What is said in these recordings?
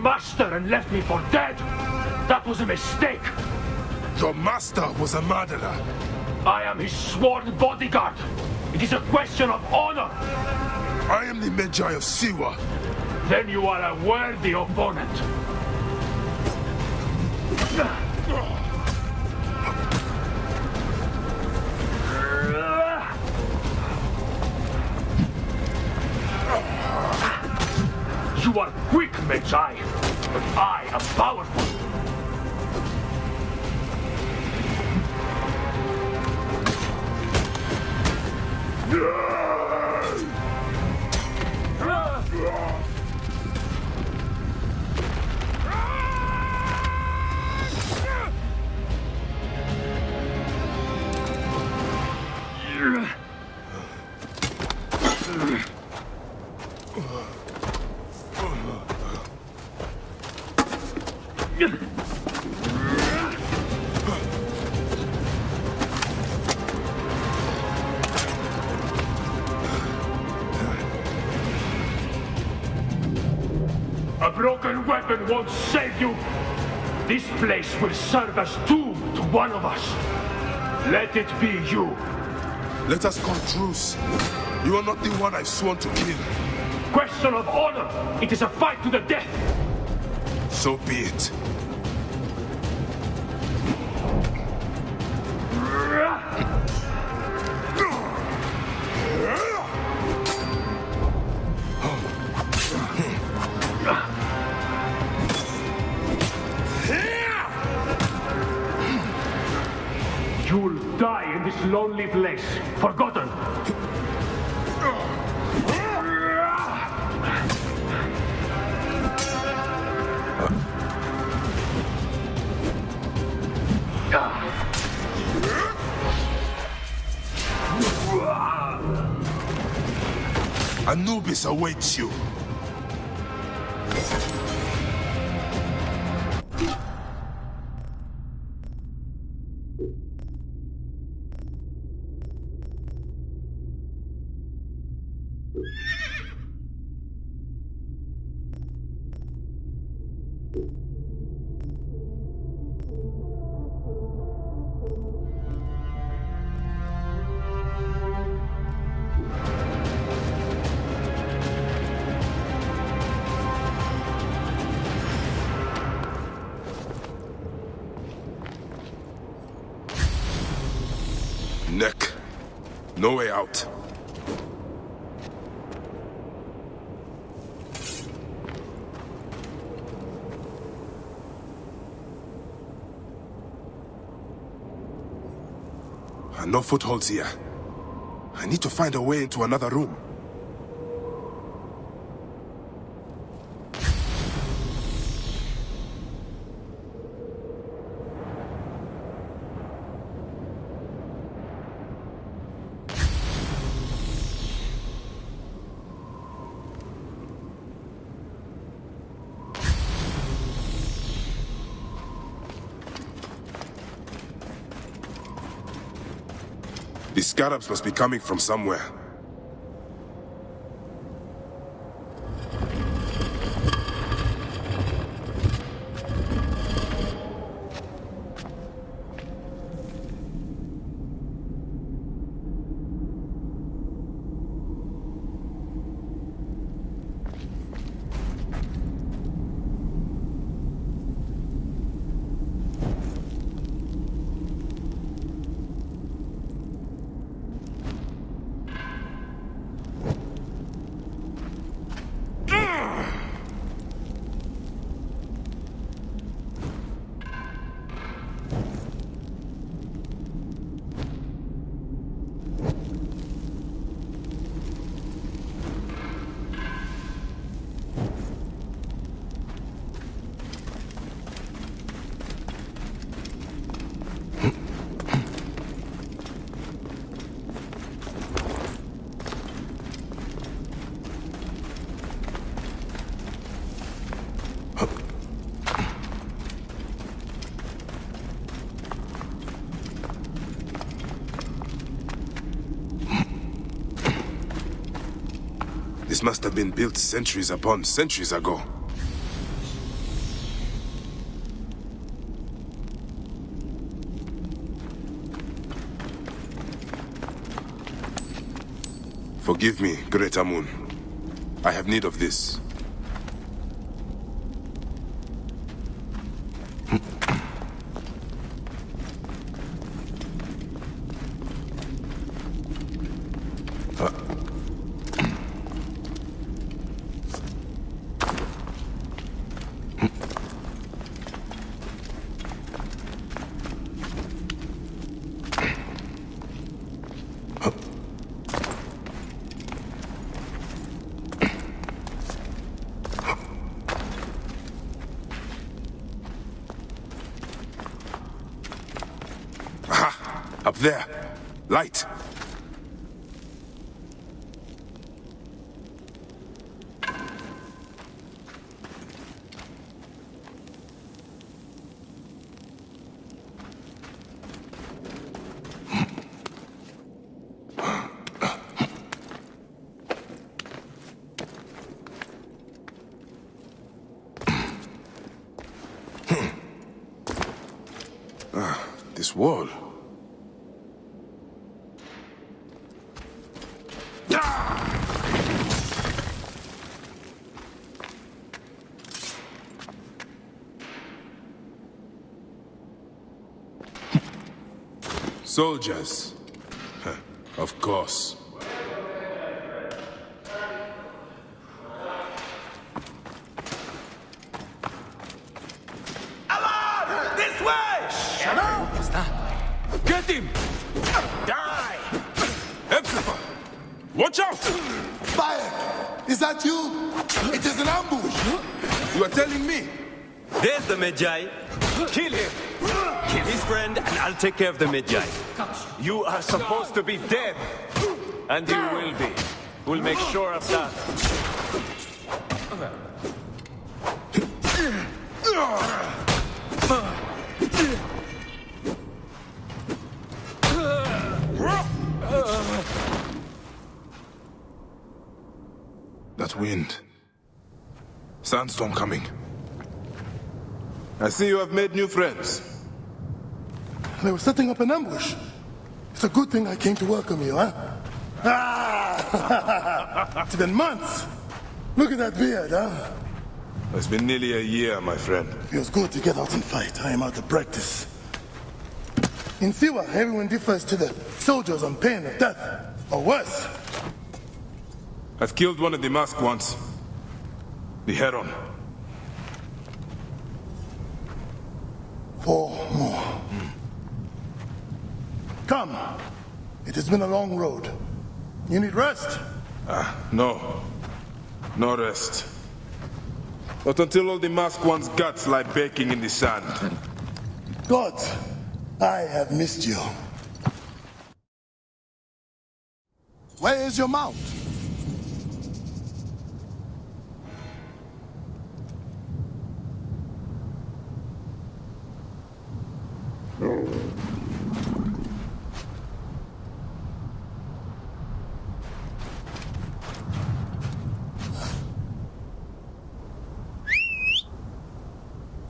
You killed my master and left me for dead. That was a mistake. Your master was a murderer. I am his sworn bodyguard. It is a question of honor. I am the Medjay of Siwa. Then you are a worthy opponent. You are quick, Medjay, but I am powerful. A broken weapon won't save you. This place will serve as tomb to one of us. Let it be you. Let us call truce. You are not the one I've sworn to kill. Question of honor. It is a fight to the death. So be it. This lonely place, forgotten. Anubis awaits you. Neck. No way out. No footholds here. I need to find a way into another room. The scarabs must be coming from somewhere. This must have been built centuries upon centuries ago. Forgive me, Great Amun. I have need of this. This wall. Soldiers. Of course. This way! Shut up! Get him! Die! Emperor! Watch out! Fire! Is that you? It is an ambush! You are telling me? There's the Medjay. Kill him! Kill his friend, and I'll take care of the Medjay. You are supposed to be dead. And you will be. We'll make sure of that. That wind. Sandstorm coming. I see you have made new friends. They were setting up an ambush. It's a good thing I came to welcome you, huh? Ah! it's been months. Look at that beard, huh? It's been nearly a year, my friend. Feels good to get out and fight. I am out of practice. In Siwa, everyone differs to the soldiers on pain of death, or worse. I've killed one of the masked ones. The Heron. Four more. Come. It has been a long road. You need rest. Ah, no. No rest. Not until all the masked one's guts lie baking in the sand. God, I have missed you. Where is your mount?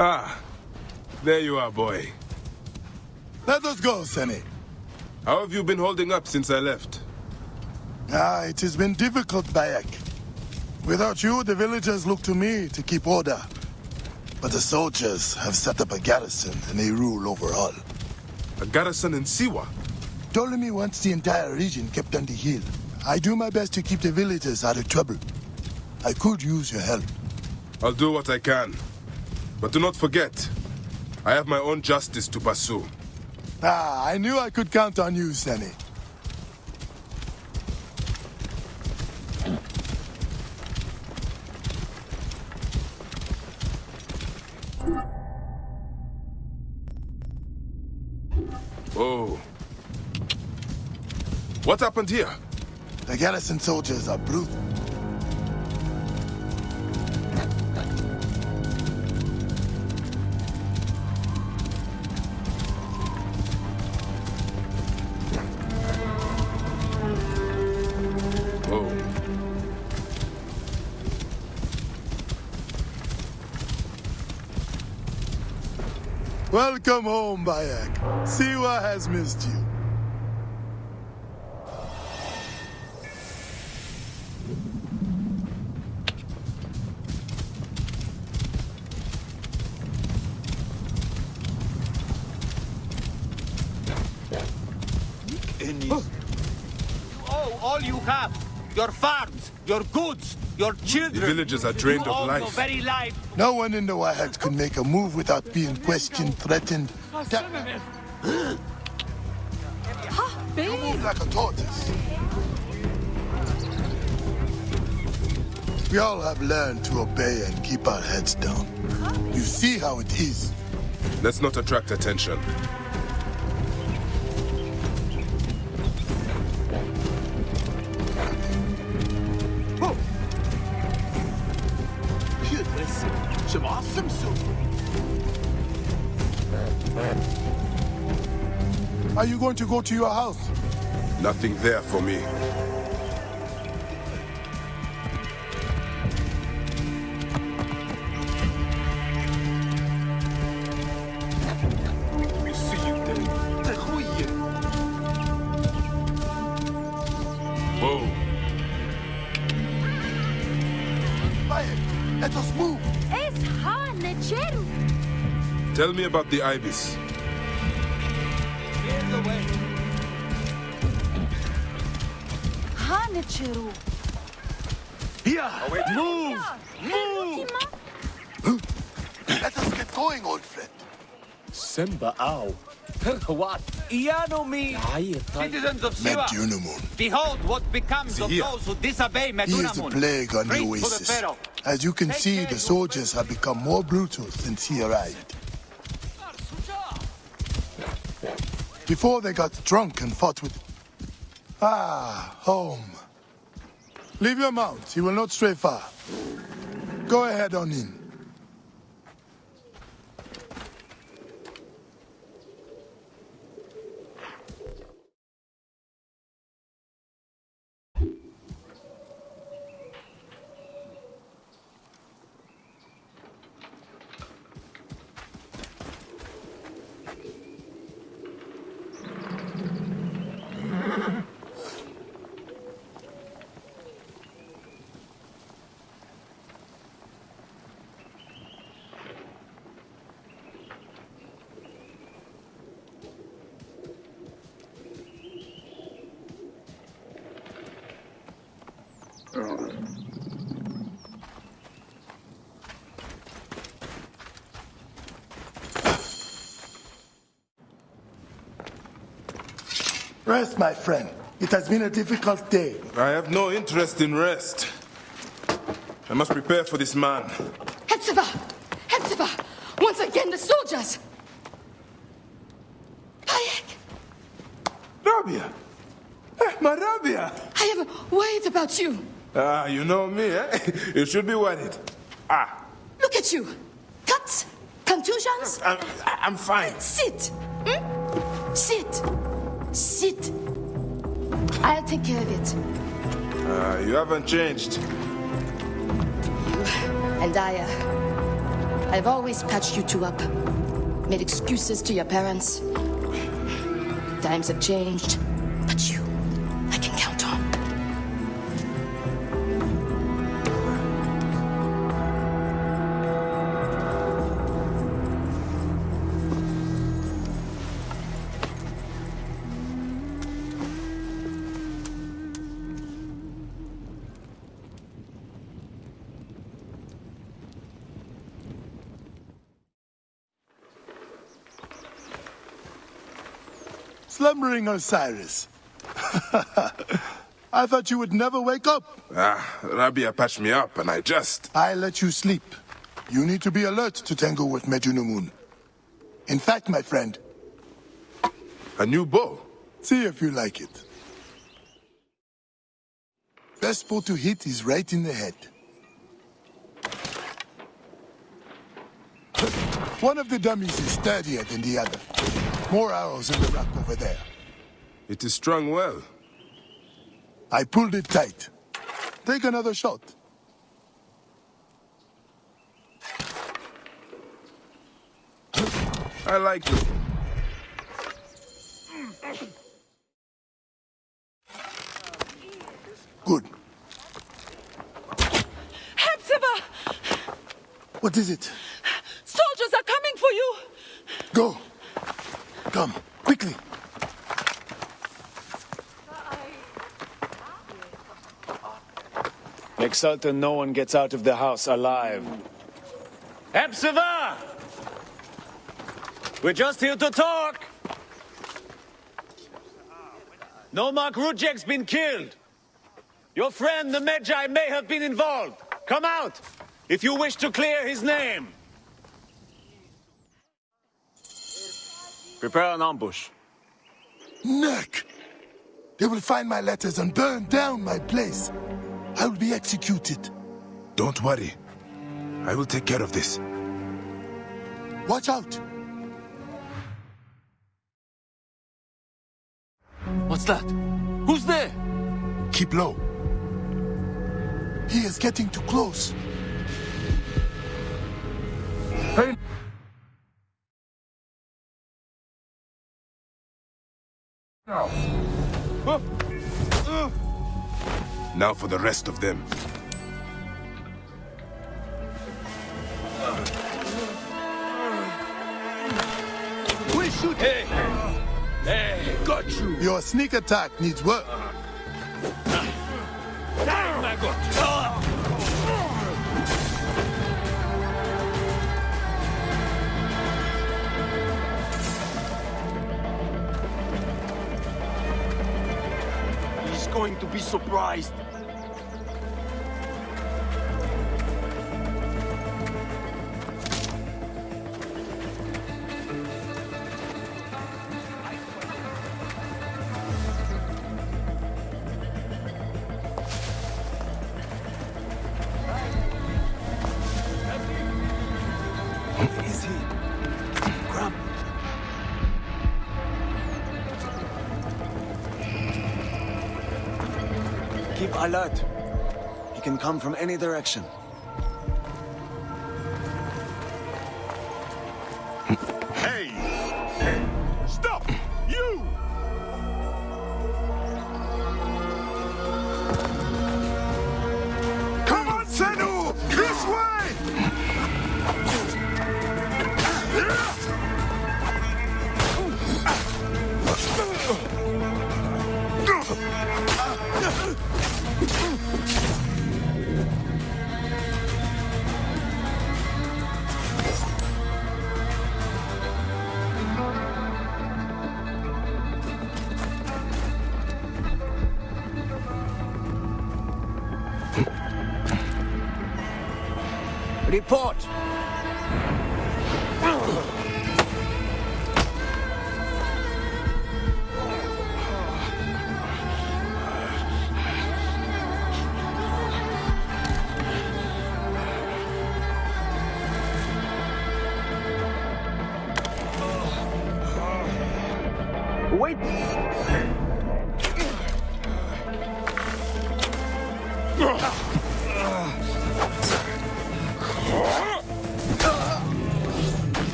Ah, there you are, boy. Let us go, Sene. How have you been holding up since I left? Ah, it has been difficult, Bayek. Without you, the villagers look to me to keep order. But the soldiers have set up a garrison and they rule over all. A garrison in Siwa? Ptolemy wants the entire region kept on the hill. I do my best to keep the villagers out of trouble. I could use your help. I'll do what I can. But do not forget, I have my own justice to pursue. Ah, I knew I could count on you, Sene. Oh. What happened here? The garrison soldiers are brutal. Welcome home, Bayek. Siwa has missed you. Your children. The villagers are drained you of life. Very life. No one in the Wahat could make a move without being questioned, threatened. Oh, da- you move like a tortoise. We all have learned to obey and keep our heads down. You see how it is. Let's not attract attention. Some awesome soup. Are you going to go to your house? Nothing there for me. Tell me about the ibis. Clear the way. Ha lecheru. Here, Move! Move! let us get going, old friend. Semba Au. What? Iano me, citizens of Siwa, Medunamun. behold what becomes of here. those who disobey He is a plague on the Preach the oasis. As you can Take see, the soldiers have become more brutal since he arrived. Before they got drunk and fought with... Ah, home. Leave your mount. He will not stray far. Go ahead on in. Rest, my friend. It has been a difficult day. I have no interest in rest. I must prepare for this man. Hepzefa! Hepzefa! Once again, the soldiers! Bayek! Rabia! Eh, my Rabia! I have worried about you. Ah, you know me, eh? you should be worried. Ah, Look at you. Cuts? Contusions? I'm, I'm fine. Sit! Hmm? Sit! Sit! I'll take care of it. Ah, you haven't changed. And I, uh, I've always patched you two up. Made excuses to your parents. Times have changed. Slumbering Osiris. I thought you would never wake up. Ah, Rabia patched me up and I just... I let you sleep. You need to be alert to tangle with Medunamun. In fact, my friend, A new bow. see if you like it. Best spot to hit is right in the head. One of the dummies is sturdier than the other. More arrows in the rack over there. It is strung well. I pulled it tight. Take another shot. I like it. Good. Hepzefa! What is it? Soldiers are coming for you! Go. Come, quickly. Make certain no one gets out of the house alive. Hepzefa! We're just here to talk! Nomarch Rudjek's been killed! Your friend, the Medjay, may have been involved! Come out, if you wish to clear his name! Prepare an ambush. Neck! They will find my letters and burn down my place. I will be executed. Don't worry. I will take care of this. Watch out! What's that? Who's there? Keep low. He is getting too close. Now for the rest of them. We shoot. Hey! Hey, got you! Your sneak attack needs work. Damn, I got going to be surprised. Alert. He can come from any direction. Report!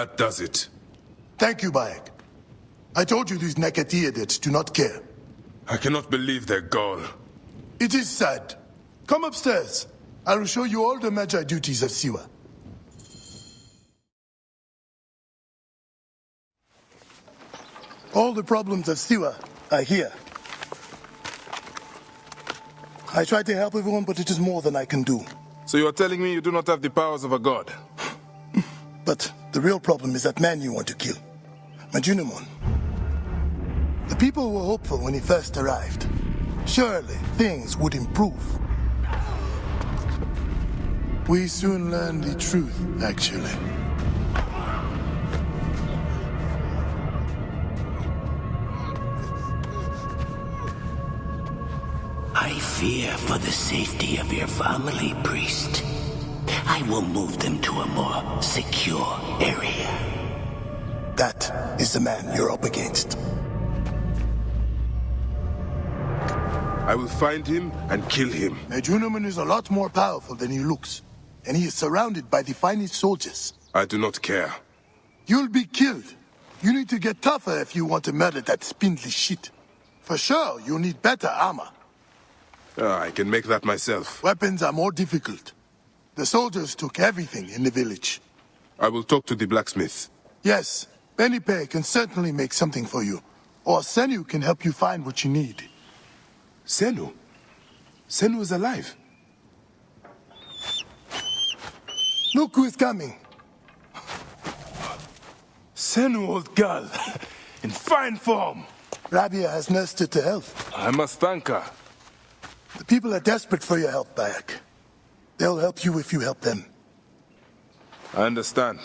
That does it. Thank you, Bayek. I told you these Neketi idiots do not care. I cannot believe their gall. It is sad. Come upstairs. I will show you all the Medjay duties of Siwa. All the problems of Siwa are here. I try to help everyone, but it is more than I can do. So you are telling me you do not have the powers of a god? But the real problem is that man you want to kill. Medunamun. The people were hopeful when he first arrived. Surely things would improve. We soon learned the truth, actually. I fear for the safety of your family, priest. I will move them to a more secure area. That is the man you're up against. I will find him and kill him. Medunamun is a lot more powerful than he looks. and he is surrounded by the finest soldiers. I do not care. You'll be killed. You need to get tougher if you want to murder that spindly shit. For sure, you'll need better armor. Ah, I can make that myself. Weapons are more difficult. The soldiers took everything in the village. I will talk to the blacksmith. Yes, Benipe can certainly make something for you. Or Senu can help you find what you need. Senu? Senu is alive. Look who is coming. Senu, old girl. In fine form. Rabia has nursed her to health. I must thank her. The people are desperate for your help, Bayek. They'll help you if you help them. I understand.